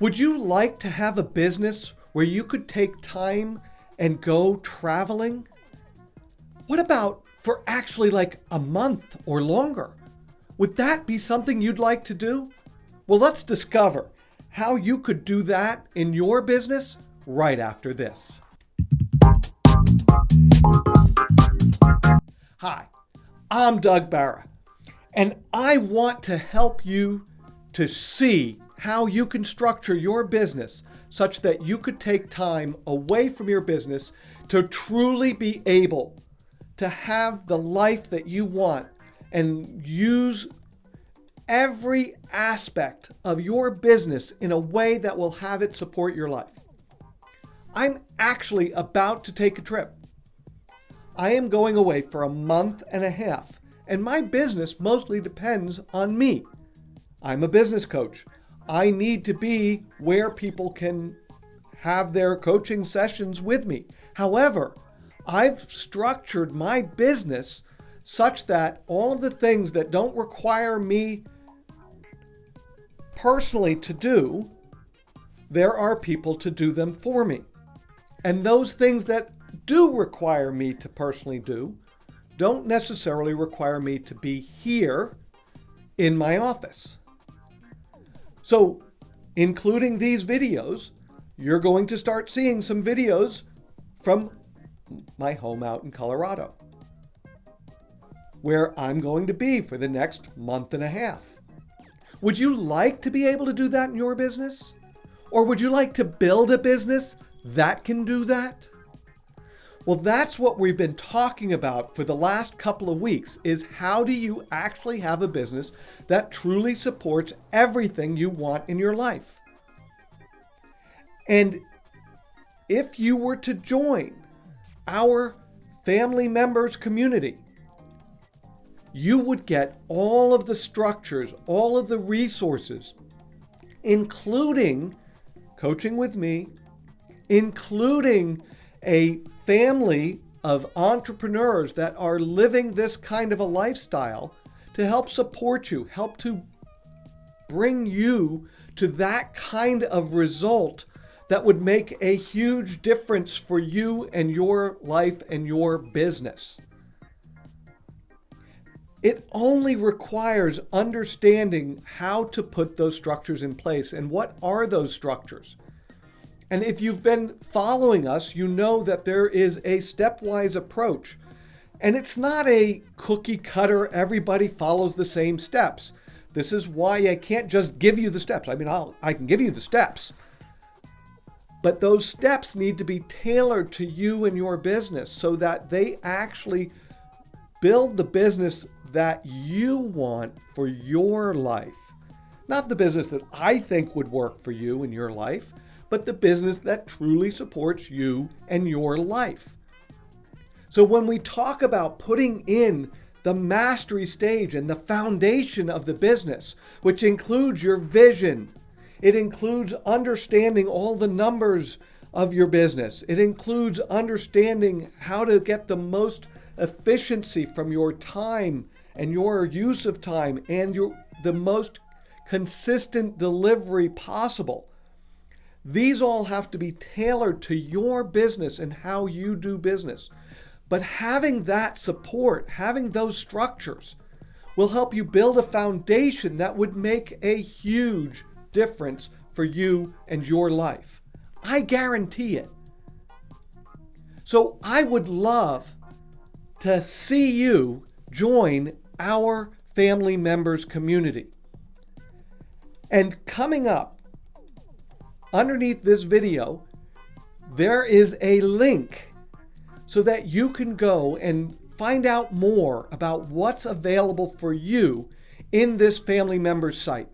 Would you like to have a business where you could take time and go traveling? What about for actually like a month or longer? Would that be something you'd like to do? Well, let's discover how you could do that in your business right after this. Hi, I'm Doug Barra, and I want to help you to see how you can structure your business such that you could take time away from your business to truly be able to have the life that you want and use every aspect of your business in a way that will have it support your life. I'm actually about to take a trip. I am going away for a month and a half, and my business mostly depends on me. I'm a business coach. I need to be where people can have their coaching sessions with me. However, I've structured my business such that all the things that don't require me personally to do, there are people to do them for me. And those things that do require me to personally do don't necessarily require me to be here in my office. So, including these videos, you're going to start seeing some videos from my home out in Colorado, where I'm going to be for the next month and a half. Would you like to be able to do that in your business? Or would you like to build a business that can do that? Well, that's what we've been talking about for the last couple of weeks is how do you actually have a business that truly supports everything you want in your life? And if you were to join our family members community, you would get all of the structures, all of the resources, including coaching with me, including a family of entrepreneurs that are living this kind of a lifestyle to help support you, help to bring you to that kind of result that would make a huge difference for you and your life and your business. It only requires understanding how to put those structures in place and what are those structures. And if you've been following us, you know that there is a stepwise approach. And it's not a cookie cutter, everybody follows the same steps. This is why I can't just give you the steps. I mean, I'll, I can give you the steps. But those steps need to be tailored to you and your business so that they actually build the business that you want for your life. Not the business that I think would work for you in your life, but the business that truly supports you and your life. So when we talk about putting in the mastery stage and the foundation of the business, which includes your vision, it includes understanding all the numbers of your business. It includes understanding how to get the most efficiency from your time and your use of time and your the most consistent delivery possible. These all have to be tailored to your business and how you do business. But having that support, having those structures, will help you build a foundation that would make a huge difference for you and your life. I guarantee it. So I would love to see you join our family members community. And coming up, underneath this video, there is a link so that you can go and find out more about what's available for you in this family members site.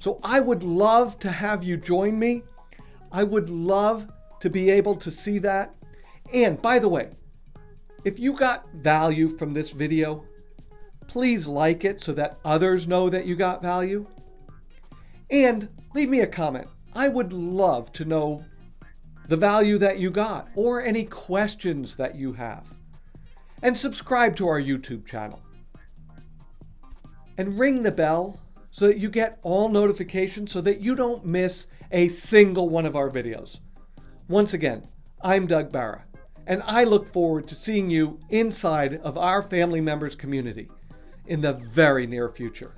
So I would love to have you join me. I would love to be able to see that. And by the way, if you got value from this video, please like it so that others know that you got value. And leave me a comment. I would love to know the value that you got or any questions that you have. And subscribe to our YouTube channel. And ring the bell so that you get all notifications so that you don't miss a single one of our videos. Once again, I'm Doug Barra, and I look forward to seeing you inside of our family members community in the very near future.